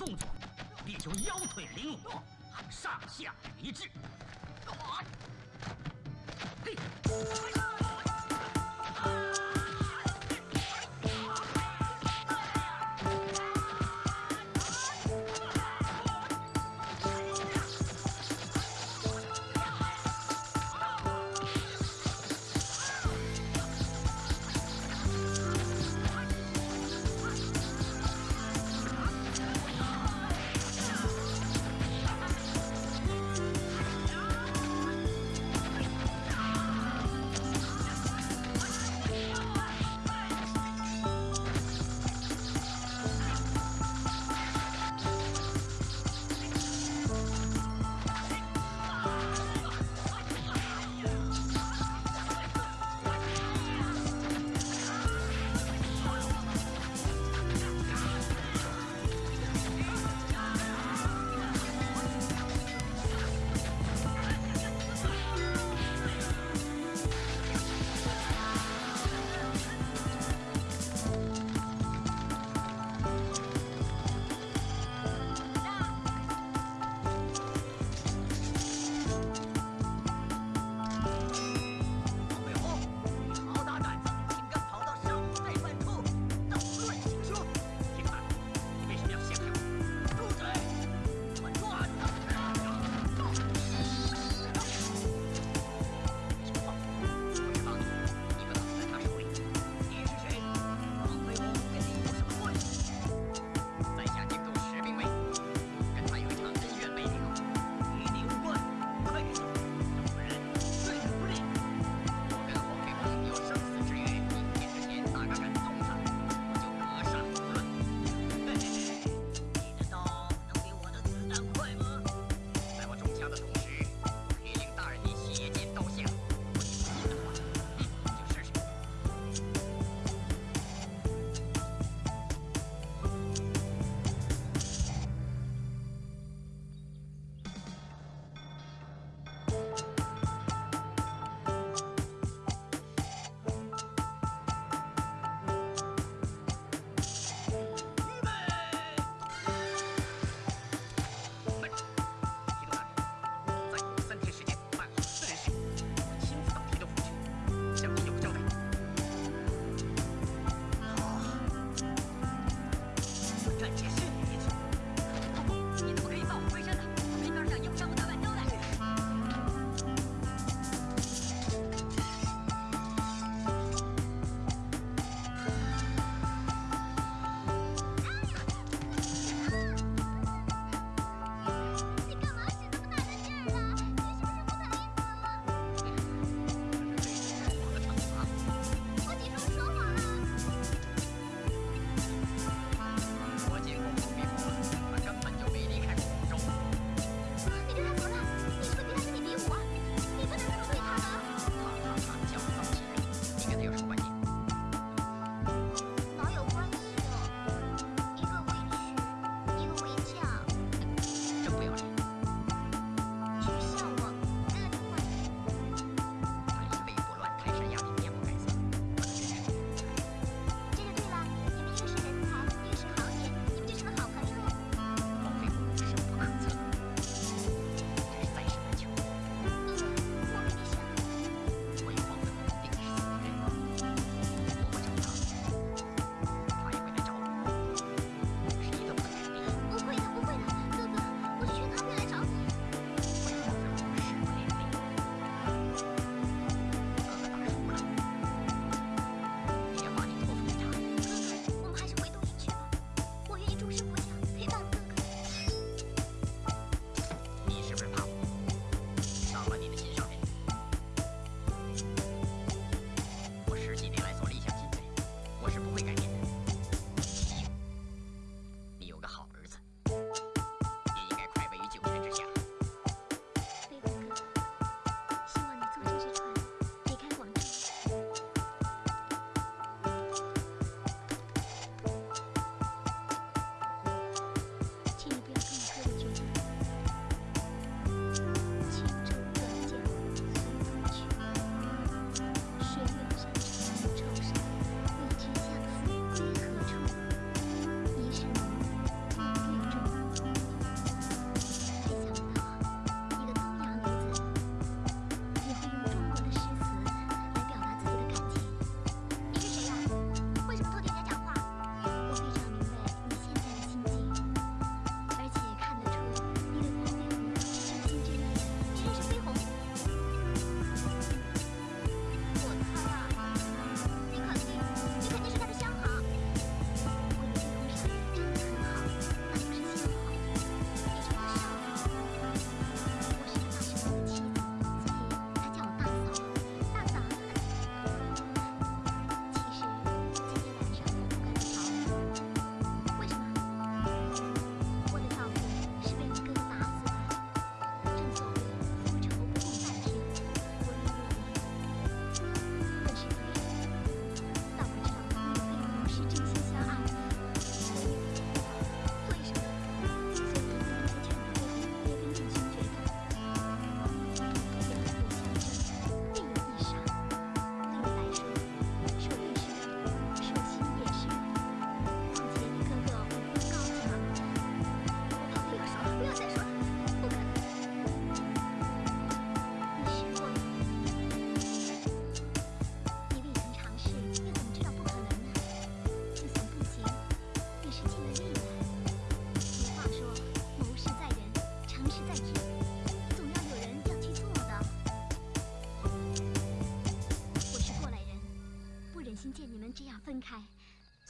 动作，力求腰腿灵活，上下一致。嘿。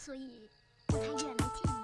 所以不太愿来见你。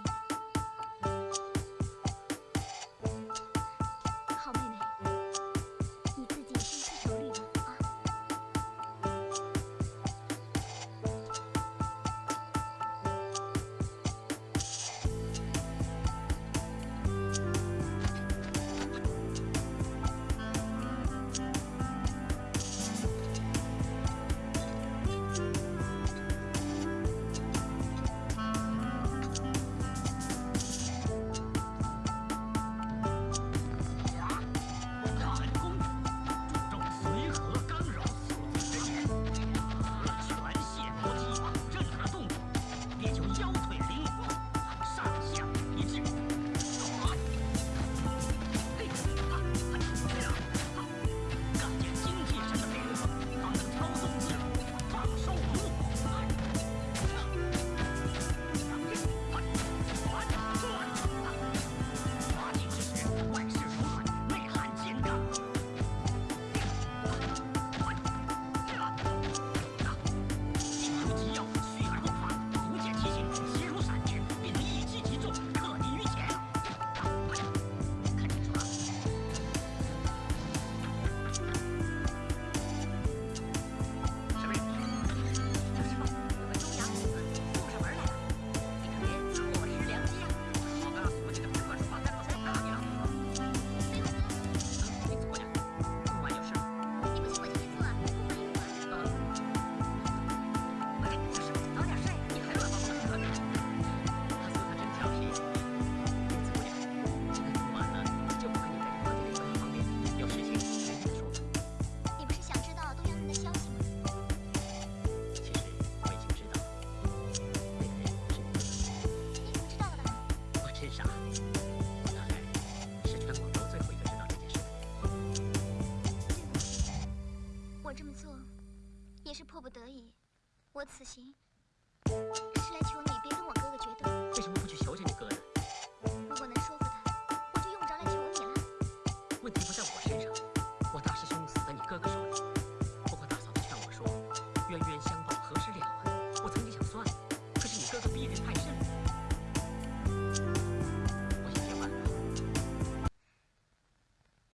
迫不得已我此行是来求你别跟我哥